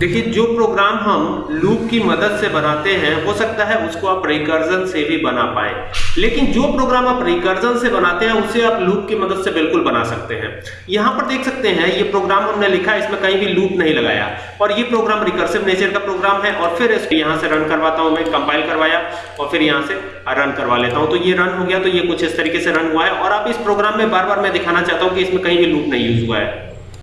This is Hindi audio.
देखिए, जो प्रोग्राम हम लूप की मदद से बनाते हैं, हो सकता है उसको आप रिकर्जन से भी बना पाए। लेकिन जो प्रोग्राम आप रिकर्जन से बनाते हैं, उसे आप लूप की मदद से बिल्कुल बना सकते हैं। यहाँ पर देख सकते हैं, ये प्रोग्राम हमने लिखा, इसमें कहीं भी लूप नहीं लगाया। और ये प्रोग्राम रिकर्सिव नेचर का प्रोग्राम है, और फिर इसको यहाँ से रन करवाता हूँ मैं कंपाइल करवाया, और फिर यहाँ से रन करवा लेता हूँ। तो ये रन हो गया तो ये कुछ इस तरीके से रन हुआ है। और आप इस प्रोग्राम में बार बार मैं दिखाना चाहता हूँ कि इसमें कहीं भी लूप नहीं यूज़ हुआ है।